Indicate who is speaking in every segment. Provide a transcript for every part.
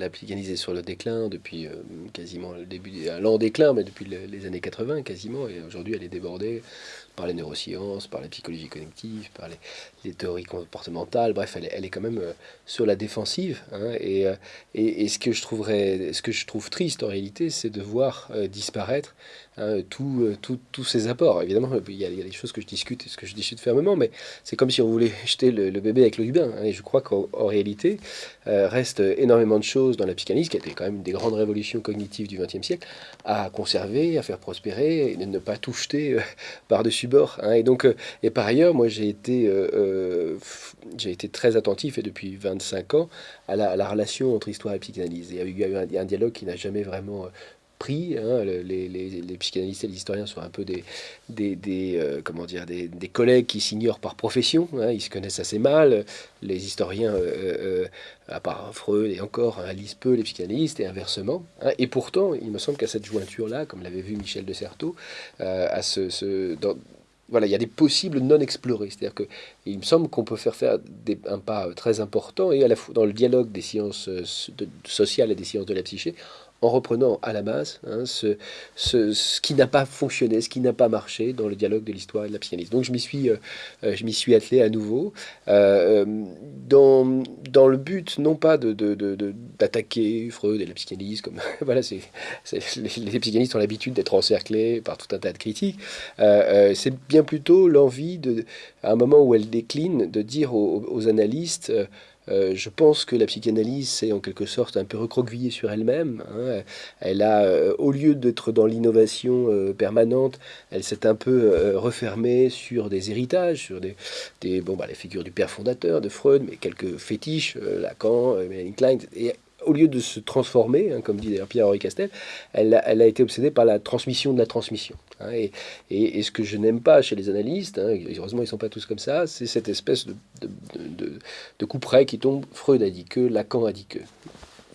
Speaker 1: la psychanalyse est sur le déclin depuis euh, quasiment le début, un lent déclin, mais depuis les années 80 quasiment, et aujourd'hui elle est débordée par les neurosciences, par la psychologie cognitive, par les, théories comportementales. Bref, elle est, quand même euh, sur la défensive. Hein, et, euh, ce que je trouverais, ce que je trouve triste en réalité, c'est de voir euh, disparaître hein, tous ces apports. Évidemment, il y, a, des choses que je discute, ce que je discute fermement, mais c'est comme si on voulait jeter le, bébé avec le du bain. Hein, et je crois qu'en réalité, reste énormément de choses dans la psychanalyse, qui a été quand même des grandes révolutions cognitives du XXe siècle, à conserver, à faire prospérer, et ne pas tout jeter par-dessus Hein, et donc, euh, et par ailleurs, moi, j'ai été, euh, euh, j'ai été très attentif, et depuis 25 ans, à la, relation entre histoire et psychanalyse. Il y a eu un dialogue qui n'a jamais vraiment Hein, les, psychanalystes et les historiens sont un peu des, des, comment dire, des, collègues qui s'ignorent par profession. Hein, ils se connaissent assez mal. Les historiens, à part Freud et encore, hein, lisent peu les psychanalystes et inversement. et pourtant, il me semble qu'à cette jointure-là, comme l'avait vu Michel de Certeau, voilà, il y a des possibles non explorés. C'est-à-dire qu'il me semble qu'on peut faire faire un pas très important et à la fois dans le dialogue des sciences euh, sociales et des sciences de la psyché, en reprenant à la base hein, ce, ce, qui n'a pas fonctionné, ce qui n'a pas marché dans le dialogue de l'histoire et de la psychanalyse. Donc je m'y suis, euh, euh, suis attelé à nouveau, euh, dans, dans le but non pas de, d'attaquer Freud et la psychanalyse, comme voilà, c'est, les, psychanalystes ont l'habitude d'être encerclés par tout un tas de critiques, c'est bien plutôt l'envie, de, à un moment où elle décline, de dire aux analystes euh, je pense que la psychanalyse s'est en quelque sorte un peu recroquevillée sur elle-même. Hein. Elle a, euh, au lieu d'être dans l'innovation euh, permanente, elle s'est un peu refermée sur des héritages, sur des, bon, bah, les figures du père fondateur de Freud, mais quelques fétiches, Lacan, Klein, et au lieu de se transformer, hein, comme dit d'ailleurs Pierre-Henri Castel, elle, a été obsédée par la transmission de la transmission. Hein. et, ce que je n'aime pas chez les analystes, hein, heureusement ils ne sont pas tous comme ça, c'est cette espèce de, de, de, de coup près qui tombe, Freud a dit que, Lacan a dit que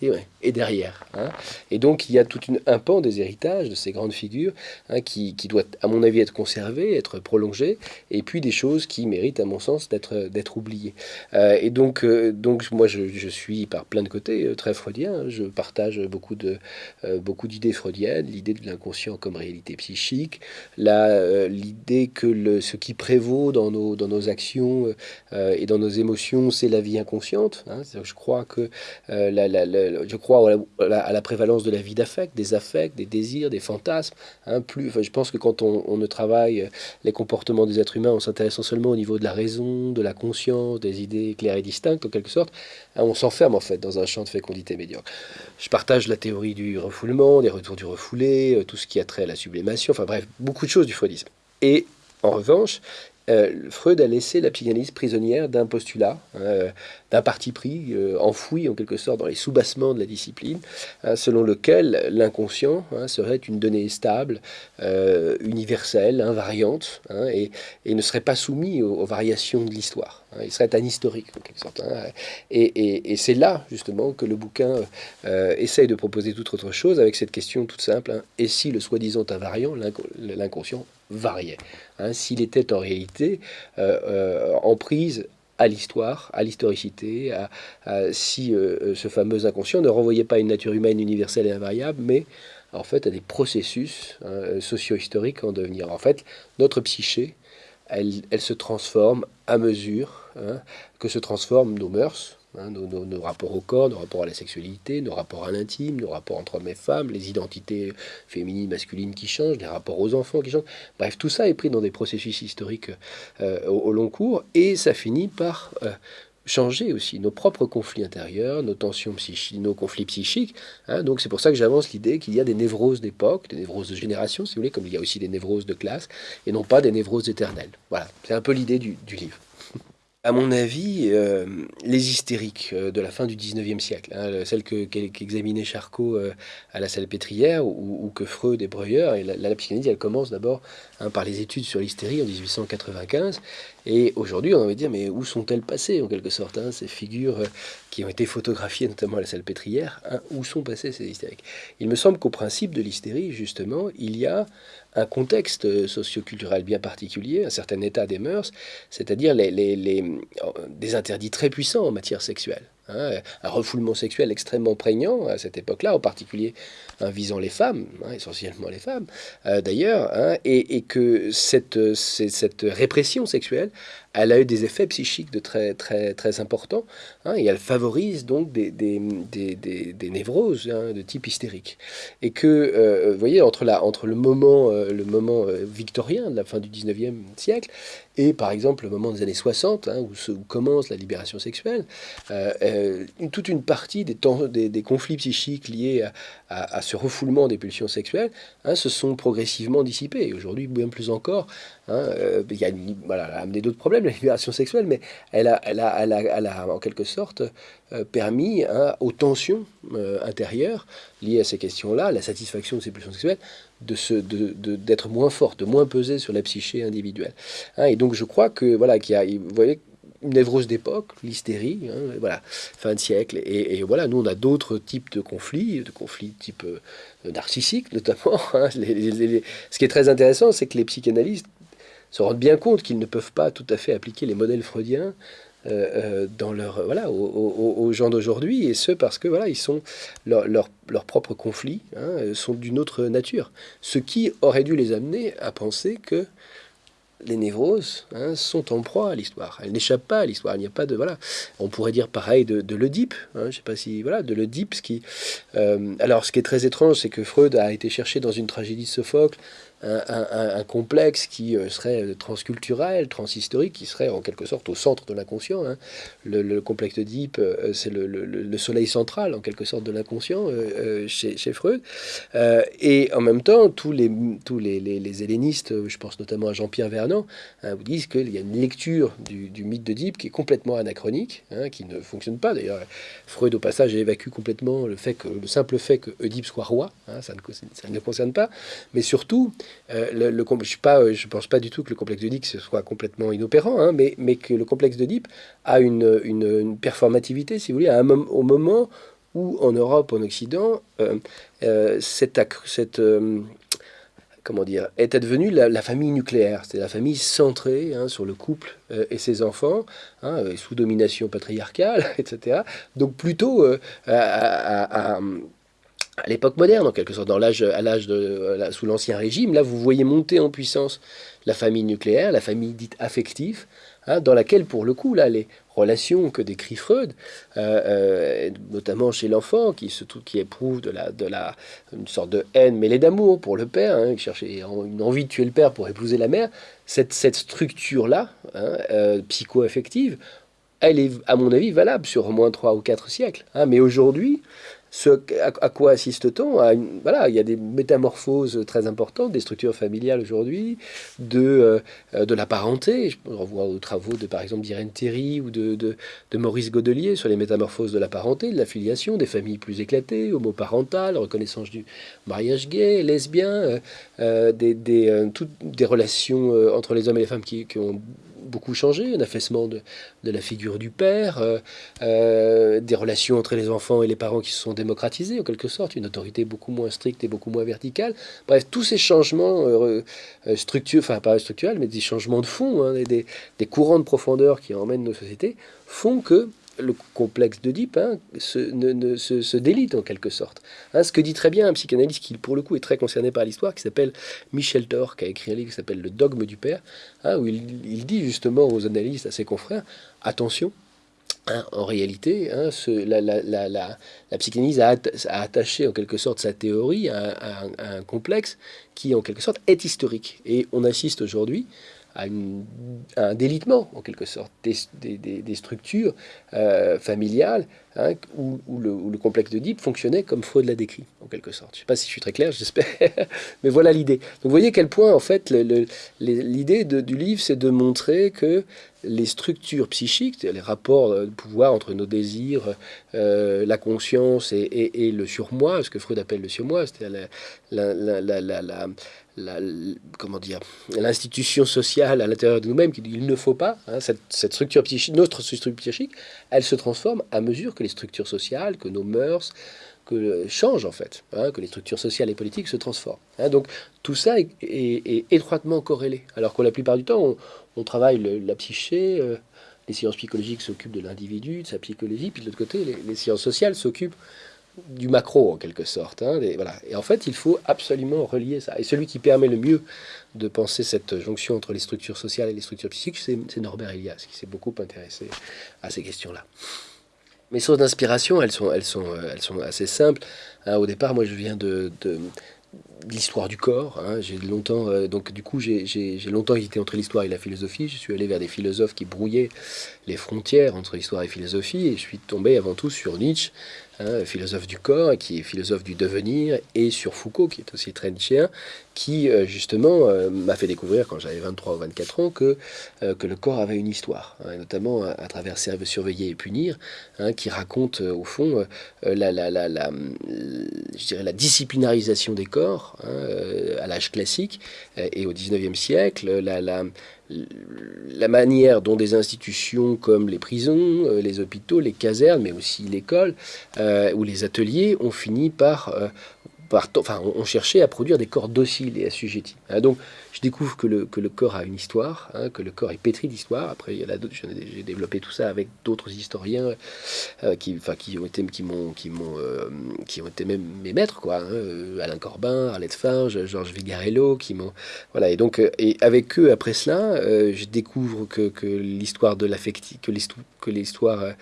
Speaker 1: et, derrière. Hein. Et donc il y a tout un pan des héritages de ces grandes figures hein, qui, qui, doit, à mon avis, être conservé, être prolongé, et puis des choses qui méritent, à mon sens, d'être oubliées. Euh, et donc, euh, donc moi, je, suis par plein de côtés euh, très freudien. Hein. Je partage beaucoup de d'idées freudiennes, l'idée de l'inconscient comme réalité psychique, l'idée que le, ce qui prévaut dans nos, dans nos actions et dans nos émotions, c'est la vie inconsciente. Je crois que la je crois à la, prévalence de la vie d'affect, des affects, des désirs, des fantasmes. Hein, plus, je pense que quand on, ne travaille les comportements des êtres humains en s'intéressant seulement au niveau de la raison, de la conscience, des idées claires et distinctes, en quelque sorte, hein, on s'enferme en fait dans un champ de fécondité médiocre. Je partage la théorie du refoulement, des retours du refoulé, euh, tout ce qui a trait à la sublimation, enfin bref, beaucoup de choses du freudisme. Et en revanche, euh, Freud a laissé la psychanalyse prisonnière d'un postulat, hein, d'un parti pris, euh, enfoui en quelque sorte dans les soubassements de la discipline, hein, selon lequel l'inconscient hein, serait une donnée stable, euh, universelle, invariante, et, ne serait pas soumis aux, variations de l'histoire. Il serait un historique en quelque sorte. et, et c'est là justement que le bouquin essaye de proposer toute autre chose avec cette question toute simple, et si le soi-disant invariant, l'inconscient, variait S'il était en réalité euh, euh, en prise à l'histoire, à l'historicité, si euh, ce fameux inconscient ne renvoyait pas une nature humaine universelle et invariable, mais en fait à des processus hein, socio-historiques en devenir. En fait, notre psyché, elle, se transforme à mesure hein, que se transforment nos mœurs, Hein, nos, rapports au corps, nos rapports à la sexualité, nos rapports à l'intime, nos rapports entre hommes et femmes, les identités féminines, masculines qui changent, les rapports aux enfants qui changent. Bref, tout ça est pris dans des processus historiques euh, au, long cours et ça finit par euh, changer aussi nos propres conflits intérieurs, nos tensions psychiques, nos conflits psychiques. Hein. donc c'est pour ça que j'avance l'idée qu'il y a des névroses d'époque, des névroses de génération, si vous voulez, comme il y a aussi des névroses de classe, et non pas des névroses éternelles. Voilà, c'est un peu l'idée du livre à mon avis, euh, les hystériques euh, de la fin du 19e siècle, hein, celles qu'examinait Charcot euh, à la Salpêtrière ou, ou, que Freud et Breuer, et la, la, psychanalyse, elle commence d'abord hein, par les études sur l'hystérie en 1895, et aujourd'hui, on va dire, mais où sont-elles passées, en quelque sorte, hein, ces figures qui ont été photographiées, notamment à la Salpêtrière, où sont passées ces hystériques? Il me semble qu'au principe de l'hystérie, justement, il y a un contexte socioculturel bien particulier, un certain état des mœurs, c'est-à-dire les, des interdits très puissants en matière sexuelle. Hein, un refoulement sexuel extrêmement prégnant à cette époque-là, en particulier hein, visant les femmes, hein, essentiellement les femmes euh, d'ailleurs, et, que cette, cette, répression sexuelle, elle a eu des effets psychiques de très, très, très importants, et elle favorise donc des, des, des, des, névroses de type hystérique. Et que, euh, vous voyez, entre, la, entre le moment, euh, le moment victorien de la fin du 19e siècle et par exemple le moment des années 60, où, où, commence la libération sexuelle, euh, toute une partie des, des, conflits psychiques liés à, ce refoulement des pulsions sexuelles hein, se sont progressivement dissipés. Aujourd'hui, bien plus encore, hein, euh, il y a, voilà, a amené d'autres problèmes, la libération sexuelle, mais elle a, elle a, elle a, en quelque sorte euh, permis hein, aux tensions intérieures liées à ces questions-là, la satisfaction de ces pulsions sexuelles, d'être de de, d'être moins forte, de moins peser sur la psyché individuelle. et donc je crois que voilà qu'il y a, vous voyez, une névrose d'époque, l'hystérie, hein, voilà, fin de siècle. Et, voilà, nous, on a d'autres types de conflits, de conflits type euh, narcissique notamment. Hein. ce qui est très intéressant, c'est que les psychanalystes se rendent bien compte qu'ils ne peuvent pas tout à fait appliquer les modèles freudiens euh, euh, dans leur voilà aux, gens d'aujourd'hui et ce parce que voilà ils sont leurs leur, propres conflits hein, sont d'une autre nature ce qui aurait dû les amener à penser que les névroses hein, sont en proie à l'histoire. Elles n'échappent pas à l'histoire. Il n'y a pas de voilà. On pourrait dire pareil de, de l'Oedipe. Hein, je sais pas si voilà de l'Oedipe. Ce qui euh, alors ce qui est très étrange, c'est que Freud a été cherché dans une tragédie de Sophocle un, complexe qui euh, serait transculturel, transhistorique, qui serait en quelque sorte au centre de l'inconscient. Hein. Le, complexe d'Oedipe, euh, c'est le, soleil central, en quelque sorte, de l'inconscient euh, chez, Freud. et en même temps, tous les, tous les, les, hellénistes, je pense notamment à Jean-Pierre Vernant, hein, vous disent qu'il y a une lecture du, mythe d'Oedipe qui est complètement anachronique, hein, qui ne fonctionne pas. D'ailleurs, Freud, au passage, évacue complètement le, fait que, le simple fait que Oedipe soit roi, ça ne, ça, ne, concerne pas. Mais surtout, euh, le, je ne je pense pas du tout que le complexe d'Oedipe soit complètement inopérant, hein, mais, mais, que le complexe d'Oedipe a une, une, performativité, si vous voulez, à un, au moment où en Europe, en Occident, euh, euh, cette, cette comment dire, était devenue la, famille nucléaire, c'est la famille centrée hein, sur le couple et ses enfants, hein, sous domination patriarcale, etc. Donc plutôt à, à l'époque moderne, en quelque sorte, dans l'âge, à l'âge de, sous l'ancien régime, là, vous voyez monter en puissance la famille nucléaire, la famille dite affective, hein, dans laquelle, pour le coup, là, les relations que décrit Freud, euh, euh, notamment chez l'enfant, qui, se, qui éprouve de la, de la, une sorte de haine mêlée d'amour pour le père, hein, qui cherchait une envie de tuer le père pour épouser la mère, cette, cette structure-là, hein, euh, psycho-affective, elle est, à mon avis, valable sur au moins trois ou quatre siècles. Hein. mais aujourd'hui, ce, à, quoi assiste-t-on Voilà, il y a des métamorphoses très importantes des structures familiales aujourd'hui, de, euh, de la parenté. Je revois aux travaux de, par exemple, d'Irène Théry ou de, de, Maurice Godelier sur les métamorphoses de la parenté, de la filiation, des familles plus éclatées, homoparentales, reconnaissance du mariage gay, lesbien, euh, euh, des, des, toutes des relations entre les hommes et les femmes qui, qui ont beaucoup changé, un affaissement de, la figure du père, euh, euh, des relations entre les enfants et les parents qui se sont démocratisées en quelque sorte, une autorité beaucoup moins stricte et beaucoup moins verticale. Bref, tous ces changements euh, structurels, enfin pas structurels, mais des changements de fond, hein, des, des courants de profondeur qui emmènent nos sociétés, font que le complexe d'Oedipe hein, se, délite en quelque sorte. Hein, ce que dit très bien un psychanalyste qui, pour le coup, est très concerné par l'histoire, qui s'appelle Michel Thor, qui a écrit un livre qui s'appelle Le dogme du père, hein, où il, dit justement aux analystes, à ses confrères, attention, en réalité, la, la, psychanalyse a, attaché en quelque sorte sa théorie à, un complexe qui, en quelque sorte, est historique. Et on assiste aujourd'hui à, un délitement, en quelque sorte, des, structures euh, familiales hein, où, le, complexe de Deep fonctionnait comme Freud l'a décrit, en quelque sorte. Je ne sais pas si je suis très clair, j'espère, mais voilà l'idée. Donc vous voyez quel point, en fait, l'idée du livre, c'est de montrer que les structures psychiques, les rapports de pouvoir entre nos désirs, euh, la conscience et, le surmoi, ce que Freud appelle le surmoi, c'est-à-dire la, la la, comment dire, l'institution sociale à l'intérieur de nous-mêmes qui il ne faut pas, hein, cette, structure psychique, notre structure psychique, elle se transforme à mesure que les structures sociales, que nos mœurs, que changent en fait, hein, que les structures sociales et politiques se transforment. Hein. donc tout ça est, étroitement corrélé, alors que la plupart du temps, on, travaille la psyché, euh, les sciences psychologiques s'occupent de l'individu, de sa psychologie, puis de l'autre côté, les, sciences sociales s'occupent du macro en quelque sorte. Hein. Et en fait, il faut absolument relier ça. Et celui qui permet le mieux de penser cette jonction entre les structures sociales et les structures psychiques, c'est Norbert Elias, qui s'est beaucoup intéressé à ces questions-là. Mes sources d'inspiration, elles sont, elles, sont, euh, elles sont assez simples. Hein, au départ, moi, je viens de, l'histoire du corps. Hein. J'ai longtemps, euh, donc du coup, j'ai longtemps hésité entre l'histoire et la philosophie. Je suis allé vers des philosophes qui brouillaient les frontières entre l'histoire et philosophie, et je suis tombé avant tout sur Nietzsche, hein, philosophe du corps, qui est philosophe du devenir, et sur Foucault, qui est aussi très nietzschéen, qui euh, justement euh, m'a fait découvrir quand j'avais 23 ou 24 ans que, que le corps avait une histoire, hein, notamment à, travers Surveiller et punir, qui raconte au fond la, la, la, la, je dirais la disciplinarisation des corps hein, à l'âge classique et au 19e siècle, la, manière dont des institutions comme les prisons, les hôpitaux, les casernes, mais aussi l'école ou les ateliers ont fini par enfin, on à produire des corps dociles et assujettis. Hein, donc, je découvre que le, que le corps a une histoire, hein, que le corps est pétri d'histoire. Après, j'ai développé tout ça avec d'autres historiens euh, qui, qui ont été, qui m'ont, qui euh, ont été même mes maîtres, quoi. Hein, euh, Alain Corbin, Arlette Farge, Georges Vigarello, qui m'ont, voilà. Et donc, et avec eux, après cela, je découvre que, que l'histoire de l'affectif, que l'histoire, que l'histoire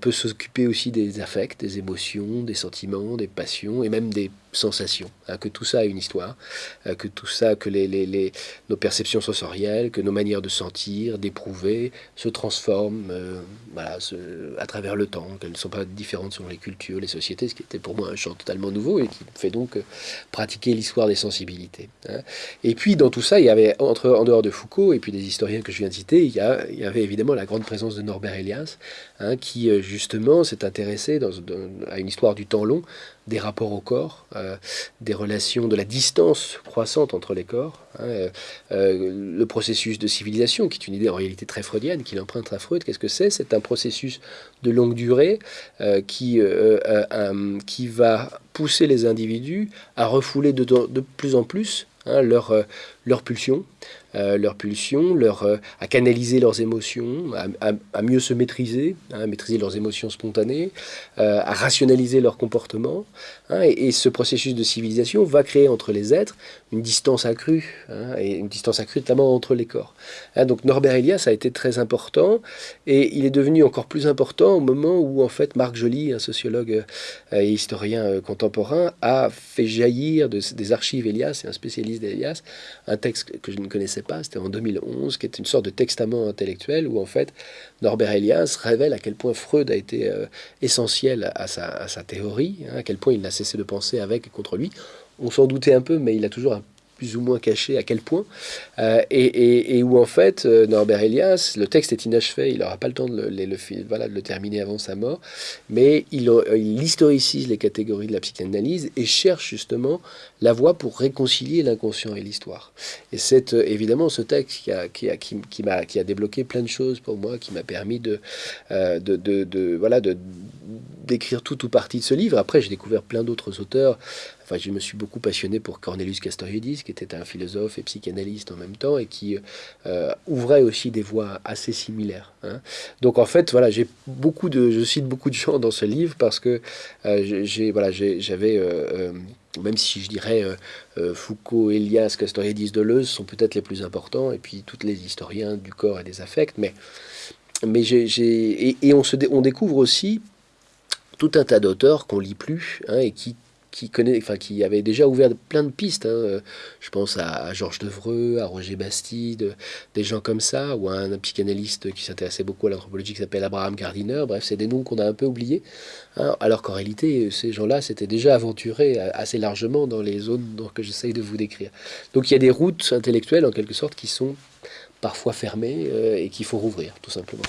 Speaker 1: peut s'occuper aussi des affects, des émotions, des sentiments, des passions et même des sensations. que tout ça a une histoire, que tout ça, que les, les nos perceptions sensorielles, que nos manières de sentir, d'éprouver, se transforment euh, à travers le temps, qu'elles ne sont pas différentes selon les cultures, les sociétés, ce qui était pour moi un champ totalement nouveau et qui fait donc euh, pratiquer l'histoire des sensibilités. Hein. Et puis dans tout ça, il y avait, entre, en dehors de Foucault et puis des historiens que je viens de citer, il y, avait évidemment la grande présence de Norbert Elias, hein, qui euh, justement s'est intéressé à une histoire du temps long, des rapports au corps, des relations, de la distance croissante entre les corps, Hein, euh, euh, le processus de civilisation, qui est une idée en réalité très freudienne, qu'il emprunte à Freud, qu'est-ce que c'est? C'est un processus de longue durée euh, qui, qui va pousser les individus à refouler de, de plus en plus hein, leur, leur pulsion, euh, leurs pulsions, leur, euh, à canaliser leurs émotions, à, mieux se maîtriser, hein, à maîtriser leurs émotions spontanées, euh, à rationaliser leur comportement. Hein, et, ce processus de civilisation va créer entre les êtres une distance accrue, hein, et une distance accrue notamment entre les corps. donc Norbert Elias a été très important, et il est devenu encore plus important au moment où en fait Marc Joly, un sociologue et historien contemporain, a fait jaillir des archives Elias, et un spécialiste d'Elias, un texte que je ne connaissais pas, c'était en 2011, qui est une sorte de testament intellectuel où en fait Norbert Elias révèle à quel point Freud a été euh, essentiel à sa, théorie, hein, à quel point il n'a cessé de penser avec et contre lui. On s'en doutait un peu, mais il a toujours un plus ou moins caché à quel point, euh, et, où en fait euh, Norbert Elias, le texte est inachevé, il n'aura pas le temps de le, voilà, de le terminer avant sa mort, mais il, il, historicise les catégories de la psychanalyse et cherche justement la voie pour réconcilier l'inconscient et l'histoire. Et c'est euh, évidemment ce texte qui a, débloqué plein de choses pour moi, qui m'a permis de, voilà, de d'écrire tout ou partie de ce livre. Après, j'ai découvert plein d'autres auteurs. Enfin, je me suis beaucoup passionné pour Cornelius Castoriadis, qui était un philosophe et psychanalyste en même temps, et qui euh, ouvrait aussi des voies assez similaires. Hein. Donc, en fait, voilà, j'ai beaucoup de, je cite beaucoup de gens dans ce livre parce que euh, j'ai, voilà, j'avais euh, même si je dirais Foucault, Elias, Castoriadis, Deleuze sont peut-être les plus importants, et puis tous les historiens du corps et des affects, mais, mais j'ai, et, on, se on découvre aussi tout un tas d'auteurs qu'on lit plus hein, et qui qui, connaît, enfin, qui avait déjà ouvert plein de pistes. Hein. Je pense à, Georges Devreux, à Roger Bastide, des gens comme ça, ou à un, psychanalyste qui s'intéressait beaucoup à l'anthropologie qui s'appelle Abraham Gardiner. Bref, c'est des noms qu'on a un peu oubliés. Hein. alors qu'en réalité, ces gens-là s'étaient déjà aventurés assez largement dans les zones que j'essaye de vous décrire. Donc il y a des routes intellectuelles, en quelque sorte, qui sont parfois fermées euh, et qu'il faut rouvrir, tout simplement.